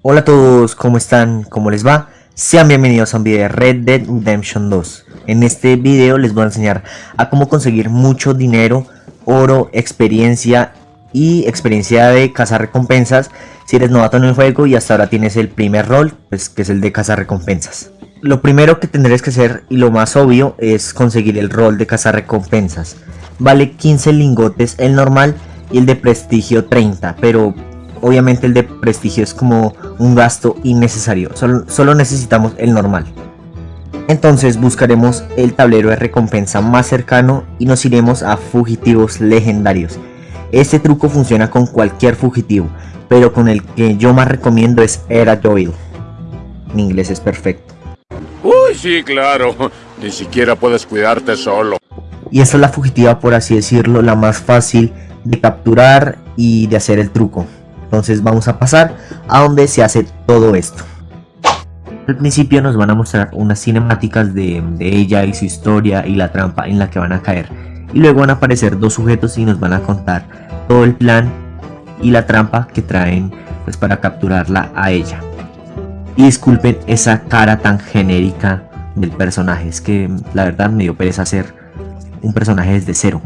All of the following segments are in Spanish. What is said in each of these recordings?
Hola a todos, ¿cómo están? ¿Cómo les va? Sean bienvenidos a un video de Red Dead Redemption 2. En este video les voy a enseñar a cómo conseguir mucho dinero, oro, experiencia y experiencia de cazar recompensas si eres novato en el juego y hasta ahora tienes el primer rol, pues que es el de cazar recompensas. Lo primero que tendréis que hacer y lo más obvio es conseguir el rol de cazar recompensas. Vale 15 lingotes el normal y el de prestigio 30, pero obviamente el de prestigio es como un gasto innecesario, solo, necesitamos el normal. Entonces buscaremos el tablero de recompensa más cercano y nos iremos a fugitivos legendarios. Este truco funciona con cualquier fugitivo, pero con el que yo más recomiendo es Era Doyle. Mi inglés es perfecto. Uy, sí, claro. Ni siquiera puedes cuidarte solo. Y esta es la fugitiva, por así decirlo, la más fácil de capturar y de hacer el truco. Entonces vamos a pasar a donde se hace todo esto. Al principio nos van a mostrar unas cinemáticas de, ella y su historia y la trampa en la que van a caer. Y luego van a aparecer dos sujetos y nos van a contar todo el plan y la trampa que traen pues para capturarla a ella. Y disculpen esa cara tan genérica del personaje, es que la verdad me dio pereza hacer un personaje desde cero.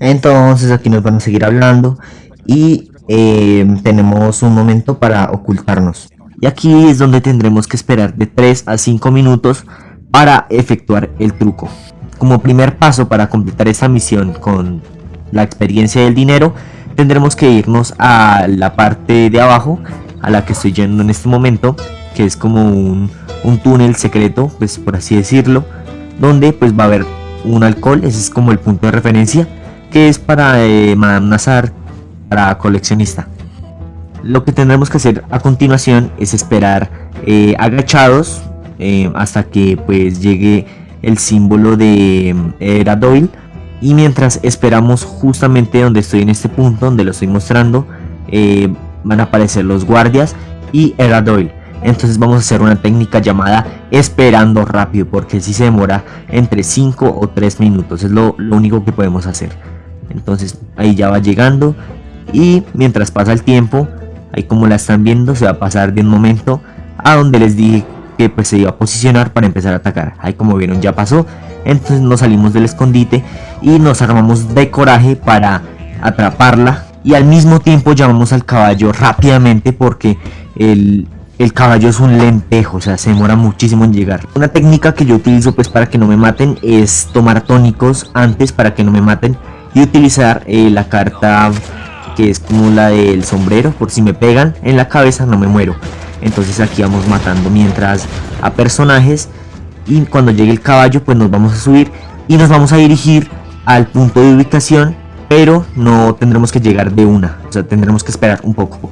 Entonces aquí nos van a seguir hablando y eh, tenemos un momento para ocultarnos. Y aquí es donde tendremos que esperar de 3 a 5 minutos para efectuar el truco. Como primer paso para completar esta misión con la experiencia del dinero, tendremos que irnos a la parte de abajo, a la que estoy yendo en este momento, que es como un, un túnel secreto, pues por así decirlo, donde pues va a haber un alcohol, ese es como el punto de referencia, que es para eh, Madame Nazar, para coleccionista. Lo que tendremos que hacer a continuación es esperar eh, agachados eh, hasta que pues llegue el símbolo de Era Doyle y mientras esperamos justamente donde estoy en este punto donde lo estoy mostrando van a aparecer los guardias y Era Doyle entonces vamos a hacer una técnica llamada esperando rápido porque si se demora entre 5 o 3 minutos es lo único que podemos hacer. Entonces ahí ya va llegando y mientras pasa el tiempo ahí como la están viendo se va a pasar de un momento a donde les dije que pues se iba a posicionar para empezar a atacar. Ahí como vieron ya pasó. Entonces nos salimos del escondite y nos armamos de coraje para atraparla. Y al mismo tiempo llamamos al caballo rápidamente porque el, el caballo es un lentejo, o sea, se demora muchísimo en llegar. Una técnica que yo utilizo pues para que no me maten es tomar tónicos antes para que no me maten y utilizar eh, la carta que es como la del sombrero. Por si me pegan en la cabeza no me muero. Entonces aquí vamos matando mientras a personajes y cuando llegue el caballo pues nos vamos a subir y nos vamos a dirigir al punto de ubicación pero no tendremos que llegar de una. O sea tendremos que esperar un poco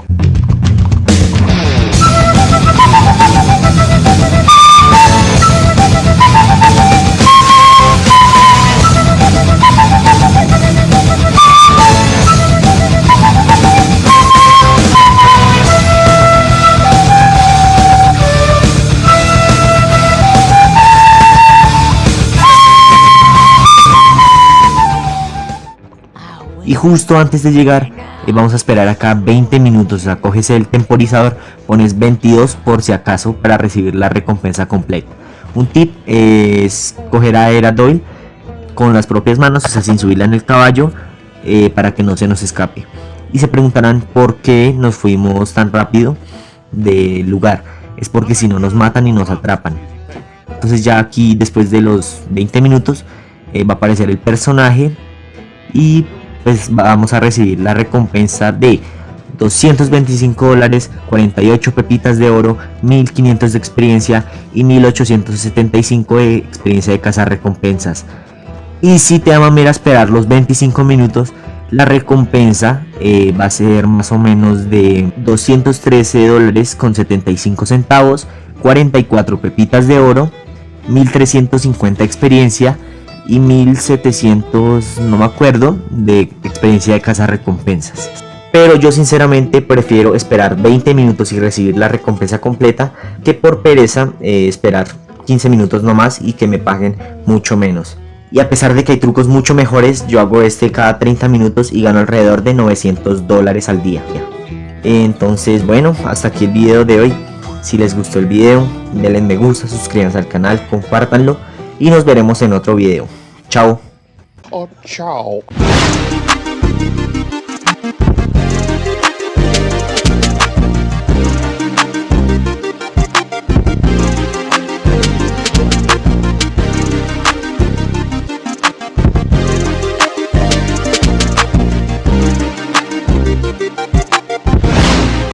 y justo antes de llegar eh, vamos a esperar acá 20 minutos, o el temporizador, pones 22 por si acaso para recibir la recompensa completa. Un tip es coger a Era Doyle con las propias manos, o sea, sin subirla en el caballo, eh, para que no se nos escape. Y se preguntarán por qué nos fuimos tan rápido del lugar. Es porque si no nos matan y nos atrapan. Entonces ya aquí después de los 20 minutos eh, va a aparecer el personaje y pues vamos a recibir la recompensa de 225 dólares, 48 pepitas de oro, 1500 de experiencia y 1875 de experiencia de cazar recompensas. Y si te da a esperar los 25 minutos, la recompensa eh, va a ser más o menos de 213 dólares con 75 centavos, 44 pepitas de oro, 1350 experiencia y 1700, no me acuerdo, de experiencia de cazar recompensas. Pero yo sinceramente prefiero esperar 20 minutos y recibir la recompensa completa que por pereza eh, esperar 15 minutos nomás y que me paguen mucho menos. Y a pesar de que hay trucos mucho mejores, yo hago este cada 30 minutos y gano alrededor de 900 dólares al día. Entonces bueno, hasta aquí el video de hoy. Si les gustó el video, denle me gusta, suscríbanse al canal, compártanlo y nos veremos en otro video. Chao. Oh, chao.